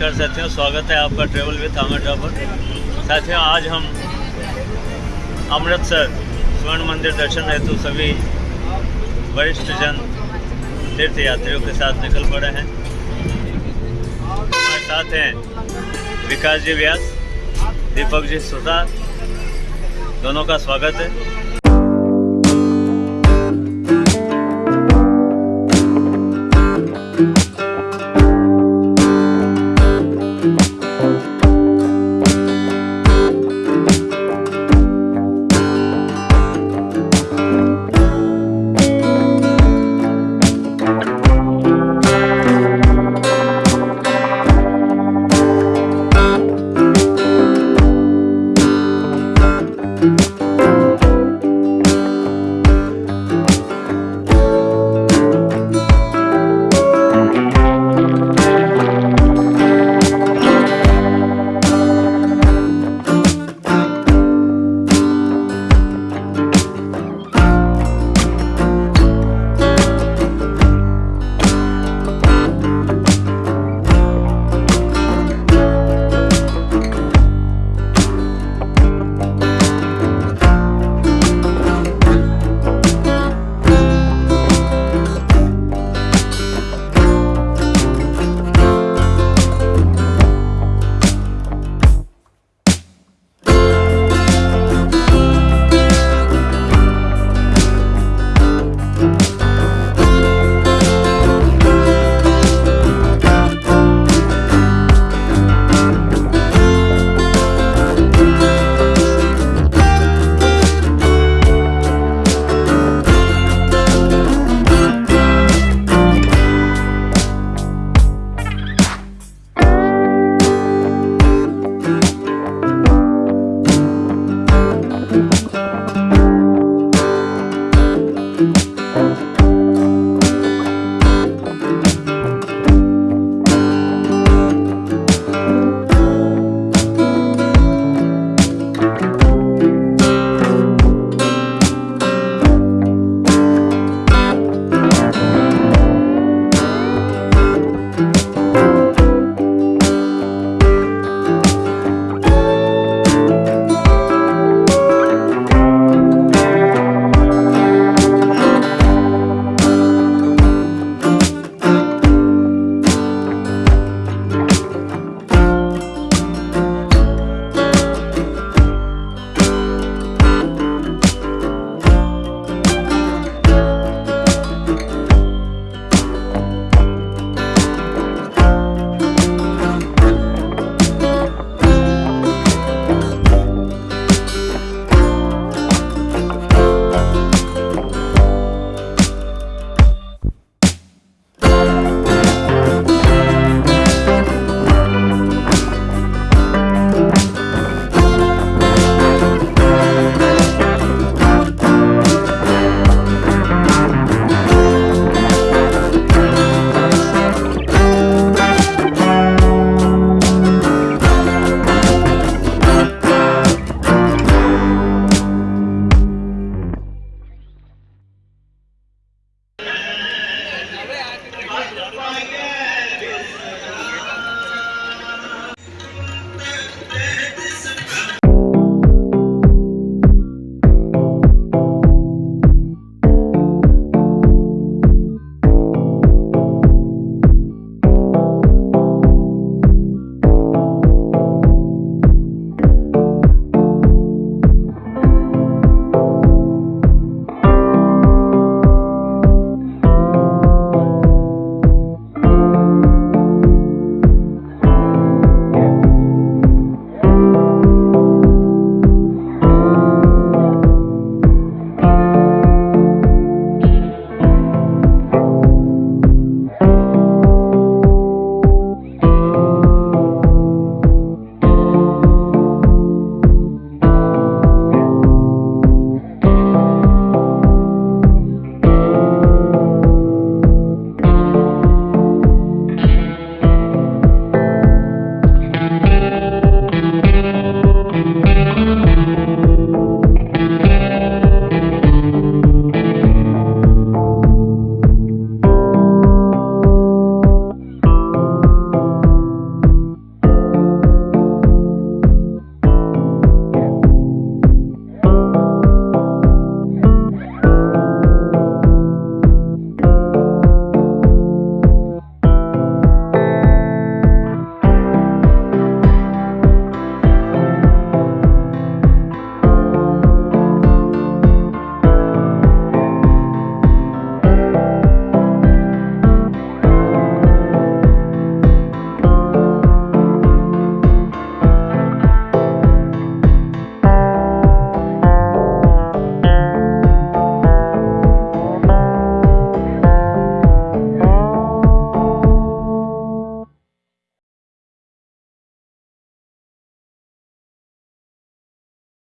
नमस्कार साथियों स्वागत है आपका ट्रेवल विथ आमिर ठाकुर साथियों, आज हम अमृतसर स्वर्ण मंदिर दर्शन हेतु सभी वरिष्ठ जन तीर्थ यात्रियों के साथ निकल पड़े हैं। हमारे साथ हैं विकास जी व्यास, दीपक जी सुतार दोनों का स्वागत है।